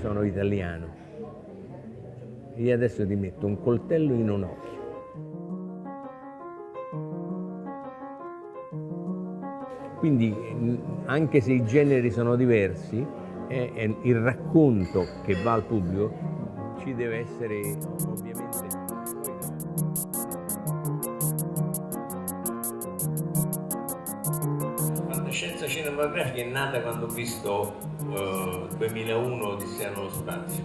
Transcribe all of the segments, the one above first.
bravo italiano. Io adesso ti metto un coltello in un occhio. Quindi anche se i generi sono diversi, è il racconto che va al pubblico ci deve essere fantascienza cinematografica è nata quando ho visto uh, 2001 Odissea nello spazio.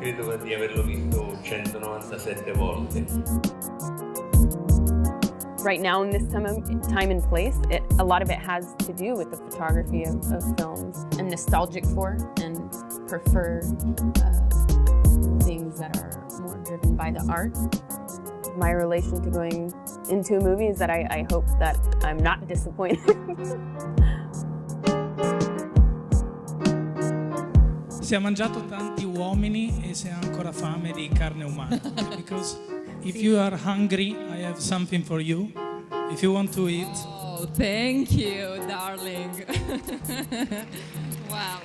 Credo di averlo visto 197 volte. Right now in this time, time and place, it, a lot of it has to do with the photography of, of films. I'm nostalgic for and prefer uh, things that are more driven by the art. My relation to going into a movie is that I, I hope that I'm not disappointed. si è mangiato tanti uomini e si ha ancora fame di carne umana. Because if you are hungry, I have something for you. If you want to eat. Oh, thank you, darling. wow.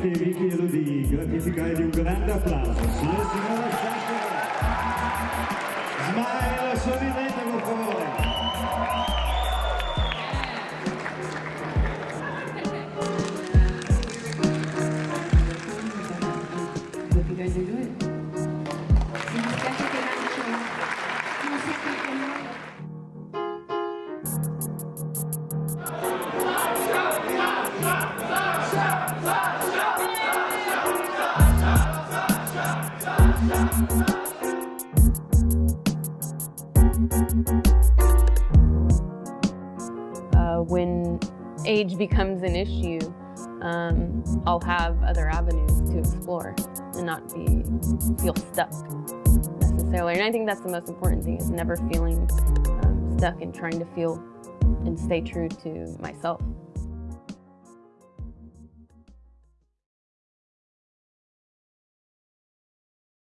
Che vi chiedo di gratificare di un grande applauso. Signore e signori, uh, when age becomes an issue, um, I'll have other avenues to explore and not be feel stuck necessarily. And I think that's the most important thing is never feeling um, stuck and trying to feel and stay true to myself.